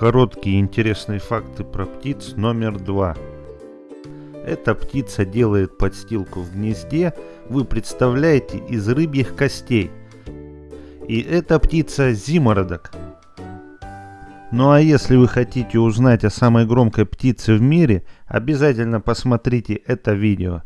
Короткие интересные факты про птиц номер два. Эта птица делает подстилку в гнезде, вы представляете, из рыбьих костей. И эта птица зимородок. Ну а если вы хотите узнать о самой громкой птице в мире, обязательно посмотрите это видео.